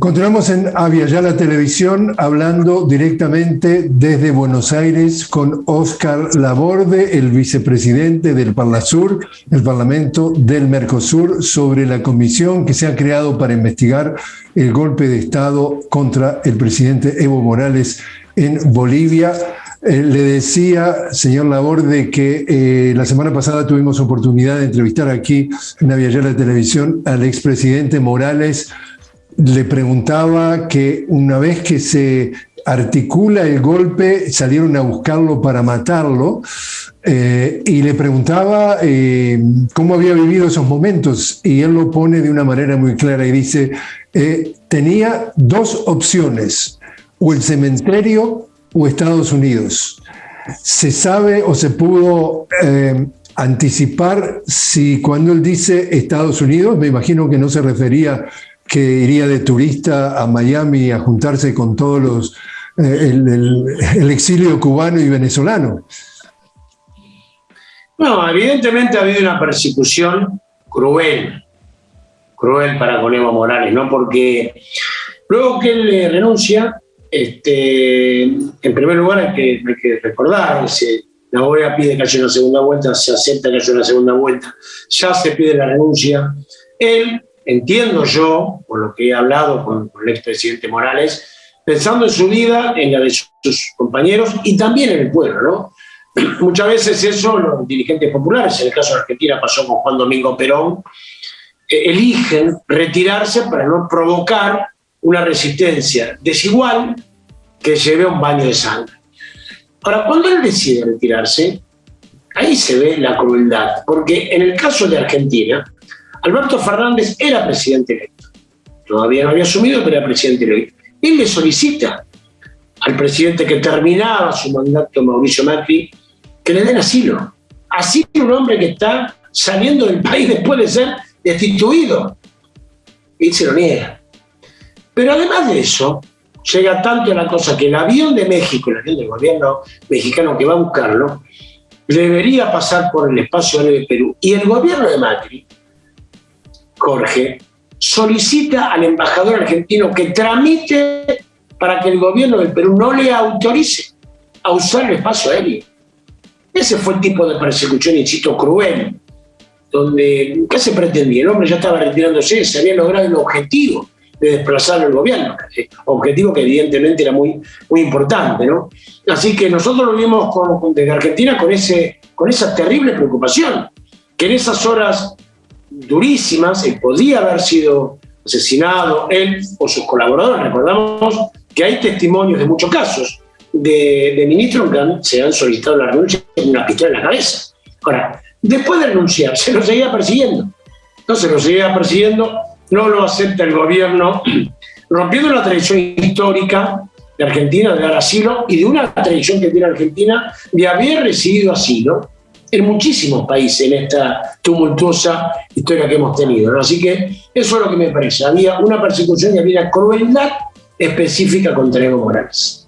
Continuamos en Avia la Televisión hablando directamente desde Buenos Aires con Oscar Laborde, el vicepresidente del Parlasur, el Parlamento del Mercosur, sobre la comisión que se ha creado para investigar el golpe de Estado contra el presidente Evo Morales en Bolivia. Eh, le decía, señor Laborde, que eh, la semana pasada tuvimos oportunidad de entrevistar aquí en Avia Televisión al expresidente Morales le preguntaba que una vez que se articula el golpe, salieron a buscarlo para matarlo, eh, y le preguntaba eh, cómo había vivido esos momentos, y él lo pone de una manera muy clara y dice, eh, tenía dos opciones, o el cementerio o Estados Unidos. Se sabe o se pudo anticipar si cuando él dice Estados Unidos, me imagino que no se refería que iría de turista a Miami a juntarse con todos los, eh, el, exilio cubano y venezolano. No, evidentemente ha habido una persecución cruel, cruel para con Evo Morales, ¿no? Porque luego que él renuncia, este, en primer lugar hay que, recordar, la OEA pide que haya una segunda vuelta, se acepta que haya una segunda vuelta, ya se pide la renuncia. Él entiendo yo, por lo que he hablado con, el expresidente Morales, pensando en su vida, en la de sus compañeros y también en el pueblo, ¿no? Muchas veces eso los dirigentes populares, en el caso de Argentina pasó con Juan Domingo Perón, eh, eligen retirarse para no provocar una resistencia desigual que lleve a un baño de sangre. Ahora, cuando él decide retirarse, ahí se ve la crueldad, porque en el caso de Argentina, Alberto Fernández era presidente electo. Todavía no había asumido, pero era presidente electo. Él le solicita al presidente que terminaba su mandato, Mauricio Macri, que le den asilo. Así un hombre que está saliendo del país después de ser destituido. Y se lo niega. Pero además de eso, llega tanto la cosa que el avión de México, el avión del gobierno mexicano que va a buscarlo, debería pasar por el espacio aéreo de Perú. Y el gobierno de Macri Jorge, solicita al embajador argentino que tramite para que el gobierno del Perú no le autorice a usar el espacio aéreo. Ese fue el tipo de persecución, insisto, cruel, donde, ¿qué se pretendía? El hombre ya estaba retirándose, se había logrado el objetivo de desplazar al gobierno, objetivo que evidentemente era muy, muy importante. ¿no? Así que nosotros lo vimos con, desde Argentina con, ese, con esa terrible preocupación, que en esas horas durísimas, y podía haber sido asesinado él o sus colaboradores. Recordamos que hay testimonios de muchos casos de, ministros que se han solicitado la renuncia con una pistola en la cabeza. Ahora, después de renunciar, se lo seguía persiguiendo. Entonces lo seguía persiguiendo, no lo acepta el gobierno, rompiendo una tradición histórica de Argentina de dar asilo y de una tradición que tiene Argentina de haber recibido asilo en muchísimos países en esta tumultuosa historia que hemos tenido. Así que eso es lo que me parece. Había una persecución y había una crueldad específica contra Evo Morales.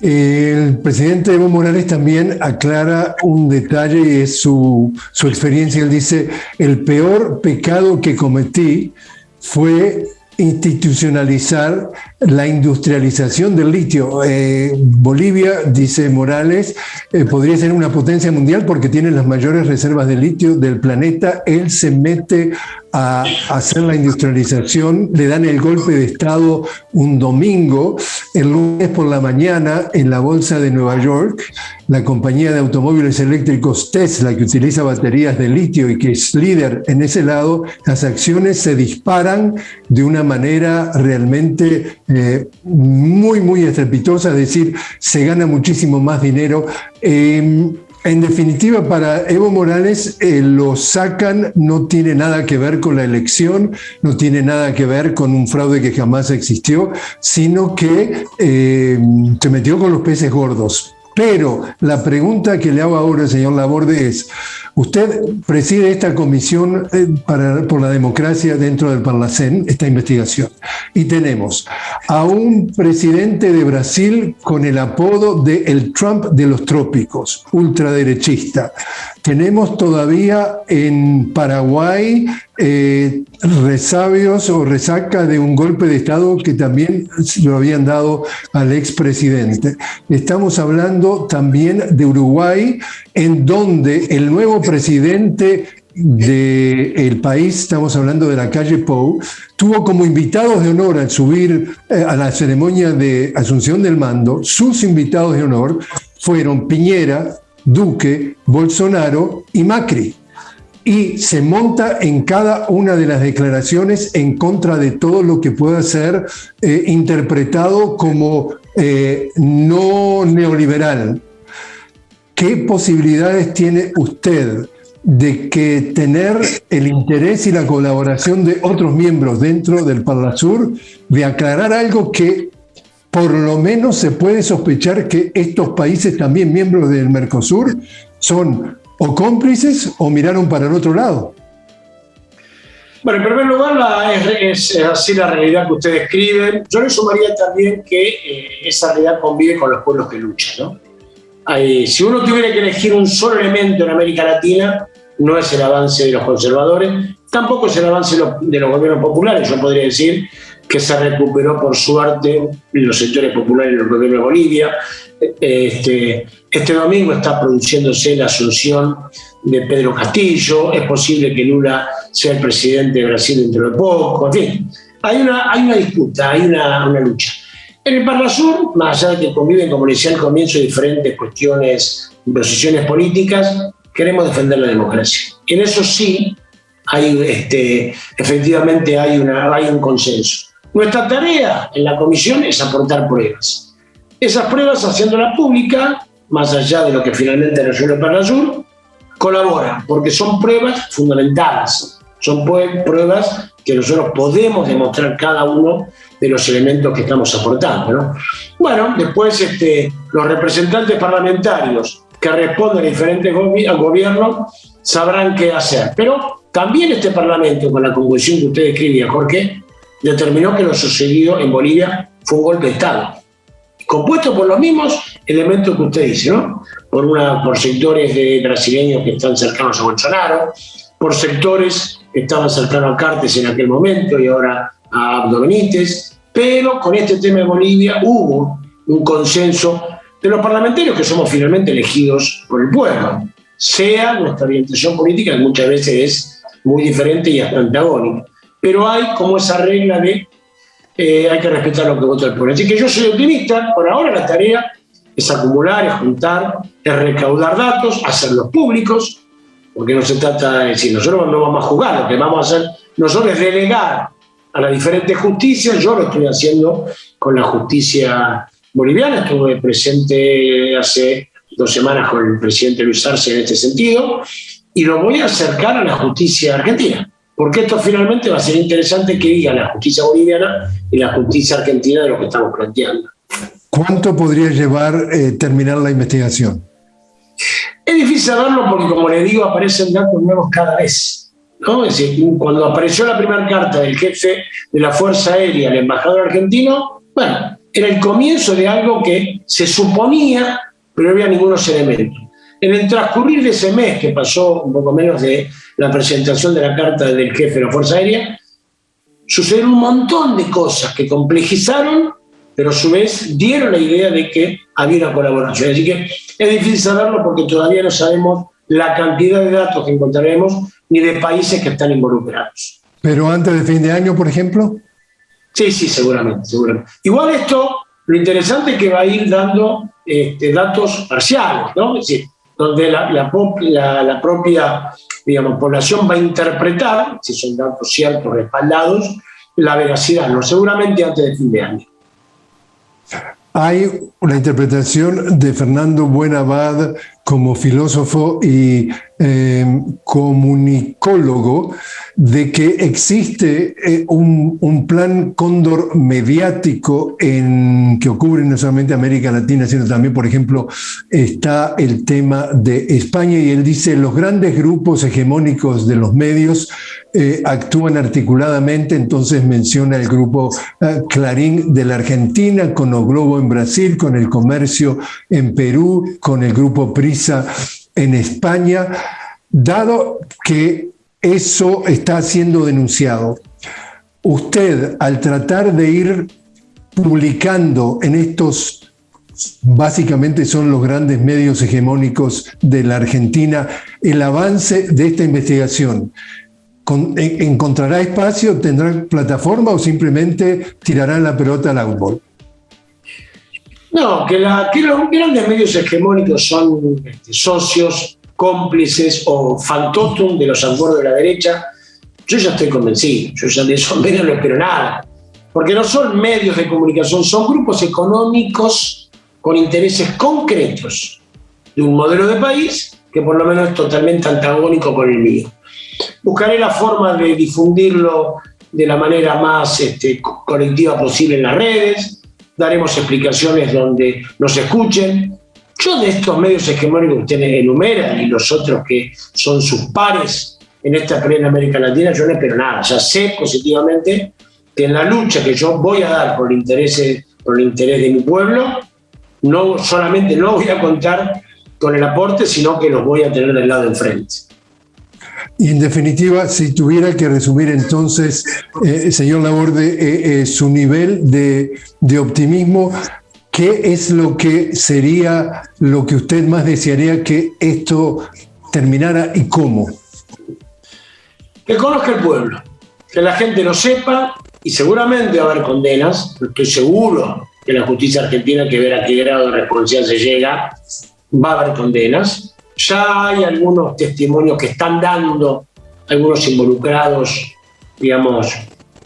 El presidente Evo Morales también aclara un detalle y es su, su experiencia. Él dice, el peor pecado que cometí fue institucionalizar la industrialización del litio. Eh, Bolivia, dice Morales, eh, podría ser una potencia mundial porque tiene las mayores reservas de litio del planeta. Él se mete a hacer la industrialización, le dan el golpe de Estado un domingo, el lunes por la mañana en la Bolsa de Nueva York, la compañía de automóviles eléctricos Tesla, que utiliza baterías de litio y que es líder en ese lado, las acciones se disparan de una manera realmente eh, muy, muy estrepitosa, es decir, se gana muchísimo más dinero. Em, en definitiva, para Evo Morales eh, lo sacan, no tiene nada que ver con la elección, no tiene nada que ver con un fraude que jamás existió, sino que eh, se metió con los peces gordos. Pero la pregunta que le hago ahora, señor Laborde, es, Usted preside esta comisión eh, para, por la democracia dentro del Parlacén, esta investigación. Y tenemos a un presidente de Brasil con el apodo de el Trump de los trópicos, ultraderechista. Tenemos todavía en Paraguay eh, resabios o resaca de un golpe de Estado que también lo habían dado al expresidente. Estamos hablando también de Uruguay, en donde el nuevo presidente del país, estamos hablando de la calle Pou, tuvo como invitados de honor al subir eh, a la ceremonia de asunción del mando, sus invitados de honor fueron Piñera, Duque, Bolsonaro y Macri. Y se monta en cada una de las declaraciones en contra de todo lo que pueda ser eh, interpretado como eh, no neoliberal. ¿Qué posibilidades tiene usted de que tener el interés y la colaboración de otros miembros dentro del Parlasur de aclarar algo que por lo menos se puede sospechar que estos países, también miembros del Mercosur, son o cómplices o miraron para el otro lado. Bueno, en primer lugar, es, así la realidad que usted describe. Yo le sumaría también que eh, esa realidad convive con los pueblos que luchan. Si uno tuviera que elegir un solo elemento en América Latina, no es el avance de los conservadores, tampoco es el avance de los gobiernos populares. Yo podría decir que se recuperó por suerte los sectores populares del gobierno de Bolivia. Este, este domingo está produciéndose la asunción de Pedro Castillo, es posible que Lula sea el presidente de Brasil dentro de poco, en fin, hay una, hay una disputa, hay una, una lucha. En el Parlasur, más allá de que conviven, como decía al comienzo, diferentes cuestiones, posiciones políticas, queremos defender la democracia. En eso sí, hay, este, efectivamente hay, una, hay un consenso. Nuestra tarea en la comisión es aportar pruebas. Esas pruebas, haciéndolas públicas, más allá de lo que finalmente resuelve Parlasur, colaboran, porque son pruebas fundamentadas, son pruebas que nosotros podemos demostrar cada uno de los elementos que estamos aportando. Bueno, después este, los representantes parlamentarios que responden a diferentes gobiernos sabrán qué hacer. Pero también este Parlamento, con la convulsión que usted describía, Jorge, determinó que lo sucedido en Bolivia fue un golpe de Estado, compuesto por los mismos elementos que usted dice, ¿no? Por, una, por sectores de brasileños que están cercanos a Bolsonaro, por sectores que estaban cercanos a Cartes en aquel momento y ahora a Abdo Benítez, pero con este tema de Bolivia hubo un consenso de los parlamentarios que somos finalmente elegidos por el pueblo, sea nuestra orientación política, que muchas veces es muy diferente y hasta antagónica pero hay como esa regla de eh, hay que respetar lo que vota el pueblo. Así que yo soy optimista, por ahora la tarea es acumular, es juntar, es recaudar datos, hacerlos públicos, porque no se trata de decir, nosotros no vamos a jugar, lo que vamos a hacer nosotros es delegar a las diferentes justicias, yo lo estoy haciendo con la justicia boliviana, estuve presente hace dos semanas con el presidente Luis Arce en este sentido, y lo voy a acercar a la justicia argentina porque esto finalmente va a ser interesante que diga la justicia boliviana y la justicia argentina de lo que estamos planteando. ¿Cuánto podría llevar eh, terminar la investigación? Es difícil saberlo porque, como le digo, aparecen datos nuevos cada vez. ¿No? Es decir, cuando apareció la primera carta del jefe de la Fuerza Aérea, el embajador argentino, bueno, era el comienzo de algo que se suponía, pero no había ningunos elementos. En el transcurrir de ese mes, que pasó un poco menos de la presentación de la carta del jefe de la Fuerza Aérea, sucedieron un montón de cosas que complejizaron, pero a su vez dieron la idea de que había una colaboración. Así que es difícil saberlo porque todavía no sabemos la cantidad de datos que encontraremos ni de países que están involucrados. ¿Pero antes de fin de año, por ejemplo? Sí, sí, seguramente, seguramente. Igual esto, lo interesante es que va a ir dando este, datos parciales, ¿no? Es decir, donde la, la, propia digamos, población va a interpretar, si son datos ciertos, respaldados, la veracidad, no seguramente antes de fin de año. Hay una interpretación de Fernando Buenabad como filósofo y eh, comunicólogo de que existe eh, un, plan cóndor mediático en, que ocurre no solamente América Latina, sino también, por ejemplo, está el tema de España. Y él dice, los grandes grupos hegemónicos de los medios eh, actúan articuladamente, entonces menciona el grupo eh, Clarín de la Argentina, con O Globo en Brasil, con el Comercio en Perú, con el grupo Prisa en España Dado que eso está siendo denunciado, usted al tratar de ir publicando en estos, básicamente son los grandes medios hegemónicos de la Argentina, el avance de esta investigación, ¿encontrará espacio, tendrá plataforma o simplemente tirará la pelota al árbol? No, que, que los grandes medios hegemónicos son este, socios cómplices o fantotum de los acuerdos de la derecha, yo ya estoy convencido, yo ya de esos medios no espero nada, porque no son medios de comunicación, son grupos económicos con intereses concretos de un modelo de país que por lo menos es totalmente antagónico con el mío. Buscaré la forma de difundirlo de la manera más este, colectiva posible en las redes, daremos explicaciones donde nos escuchen, yo de estos medios hegemónicos que usted enumera y los otros que son sus pares en esta plena América Latina, yo no espero nada. Ya sé positivamente que en la lucha que yo voy a dar por el interés, por el interés de mi pueblo, no solamente no voy a contar con el aporte, sino que los voy a tener del lado de enfrente. Y en definitiva, si tuviera que resumir entonces, eh, señor Laborde, eh, eh, su nivel de, de optimismo ¿Qué es lo que sería lo que usted más desearía que esto terminara y cómo? Que conozca el pueblo, que la gente lo sepa y seguramente va a haber condenas, estoy seguro que la justicia argentina que ver a qué grado de responsabilidad se llega, va a haber condenas. Ya hay algunos testimonios que están dando algunos involucrados, digamos,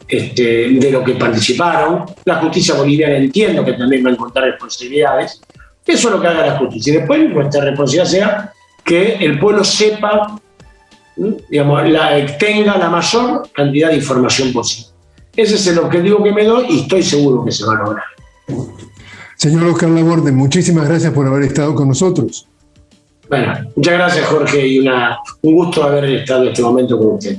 este, de lo que participaron. La justicia boliviana entiendo que también va a encontrar responsabilidades. Eso es lo que haga la justicia. Y después nuestra responsabilidad sea que el pueblo sepa, digamos, tenga la mayor cantidad de información posible. Ese es el objetivo que me doy y estoy seguro que se va a lograr. Señor Oscar Laborde, muchísimas gracias por haber estado con nosotros. Bueno, muchas gracias Jorge y una, un gusto haber estado en este momento con usted.